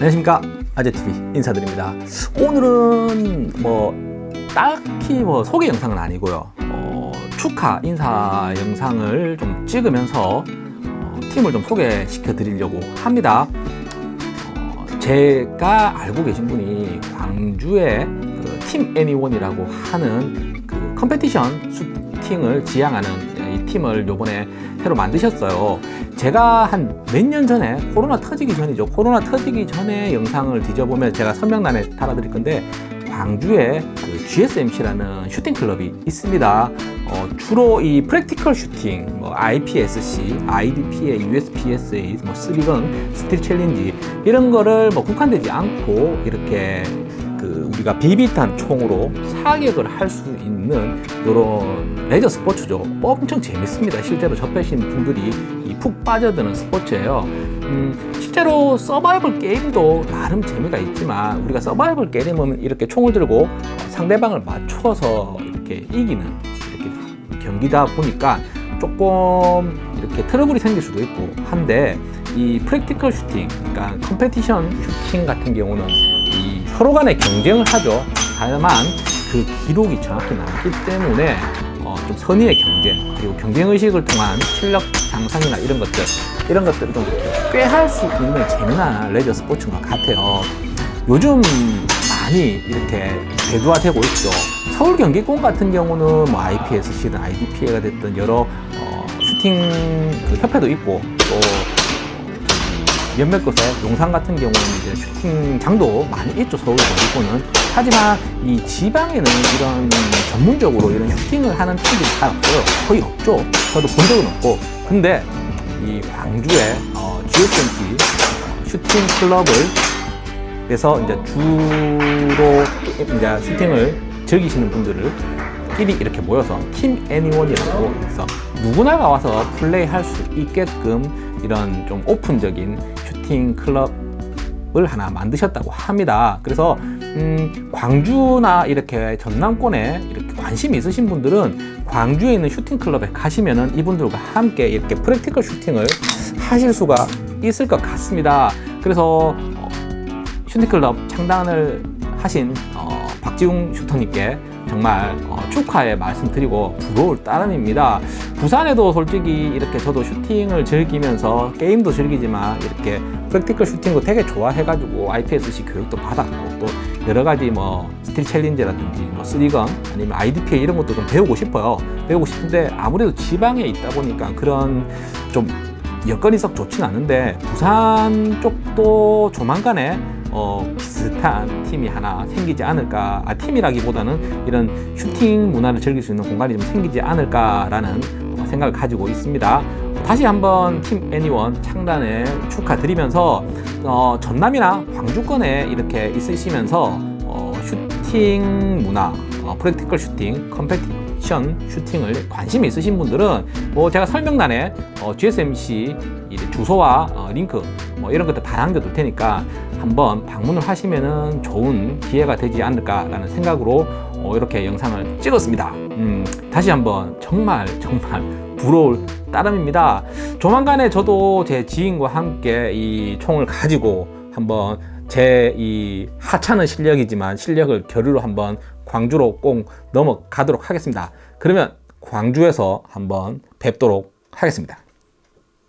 안녕하십니까. 아재TV 인사드립니다. 오늘은 뭐 딱히 뭐 소개 영상은 아니고요. 어, 축하 인사 영상을 좀 찍으면서 어, 팀을 좀 소개시켜 드리려고 합니다. 어, 제가 알고 계신 분이 광주의 그 팀 애니원이라고 하는 그 competition shooting을 지향하는 이 팀을 요번에 새로 만드셨어요. 제가 한 몇 년 전에 코로나 터지기 전이죠. 코로나 터지기 전에 영상을 뒤져보면 제가 설명란에 달아 드릴 건데 광주에 그 GSMC라는 shooting 클럽이 있습니다. 어, 주로 이 practical shooting, 뭐 IPSC, IDPA, USPSA, 뭐 3 Gun, Steel Challenge 이런 거를 뭐 국한되지 않고 이렇게 그 우리가 비비탄 총으로 사격을 할 수 있는 이런 레저 스포츠죠. 엄청 재밌습니다. 실제로 접하신 분들이 푹 빠져드는 스포츠예요. 음, 실제로 서바이벌 게임도 나름 재미가 있지만 우리가 서바이벌 게임은 이렇게 총을 들고 상대방을 맞춰서 이렇게 이기는 이렇게 경기다 보니까 조금 이렇게 트러블이 생길 수도 있고 한데 이 practical shooting, 그러니까 competition shooting 같은 경우는 이 서로 간에 경쟁을 하죠. 다만 그 기록이 정확히 나기 때문에 어, 좀 선의의 경쟁 그리고 경쟁의식을 통한 실력 향상이나 이런 것들 이런 것들을 좀꽤할수 있는 재미난 레저 스포츠인 것 같아요 요즘 많이 이렇게 대두화되고 있죠 서울 경기권 같은 경우는 뭐 IPSC든 IDPA가 됐든 여러 어, 슈팅 그 협회도 있고 또 몇몇 곳에 용산 같은 경우는 이제 슈팅장도 많이 있죠 서울 경기권은. 하지만 이 지방에는 이런 전문적으로 이런 슈팅을 하는 팀들이 잘 없어요. 거의 없죠. 저도 본 적은 없고. 근데 이 광주에 어, GSMC 슈팅 클럽을 그래서 이제 주로 이제 슈팅을 즐기시는 분들을 끼리 이렇게 모여서 팀 애니원이라고 해서 누구나가 와서 플레이할 수 있게끔 이런 좀 오픈적인 슈팅 클럽을 하나 만드셨다고 합니다. 그래서 음, 광주나 이렇게 전남권에 이렇게 관심 있으신 분들은 광주에 있는 슈팅 클럽에 가시면은 이분들과 함께 이렇게 practical shooting을 하실 수가 있을 것 같습니다. 그래서 어, 슈팅 클럽 창단을 하신 어, 박지웅 슈터님께 정말 어, 축하의 말씀드리고 부러울 따름입니다. 부산에도 솔직히 이렇게 저도 슈팅을 즐기면서 게임도 즐기지만 이렇게 practical shooting도 되게 좋아해가지고 IPSC 교육도 받았고 또 여러 가지 뭐 Steel Challenge라든지 뭐 3 Gun 아니면 IDPA 이런 것도 좀 배우고 싶어요. 배우고 싶은데 아무래도 지방에 있다 보니까 그런 좀 여건이 썩 좋진 않은데 부산 쪽도 조만간에 어, 비슷한 팀이 하나 생기지 않을까. 아, 팀이라기보다는 이런 슈팅 문화를 즐길 수 있는 공간이 좀 생기지 않을까라는 생각을 가지고 있습니다. 다시 한번 팀 애니원 창단에 축하드리면서 어, 전남이나 광주권에 이렇게 있으시면서 어, 슈팅 문화, 어, practical shooting, competition shooting을 관심 있으신 분들은 뭐 제가 설명란에 어, GSMC 주소와 어, 링크 뭐 이런 것들 다 남겨둘 테니까 한번 방문을 하시면은 좋은 기회가 되지 않을까라는 생각으로 어, 이렇게 영상을 찍었습니다. 음, 다시 한번 정말 정말 부러울 따름입니다. 조만간에 저도 제 지인과 함께 이 총을 가지고 한번 제 이 하찮은 실력이지만 실력을 겨루러 한번 광주로 꼭 넘어가도록 하겠습니다. 그러면 광주에서 한번 뵙도록 하겠습니다.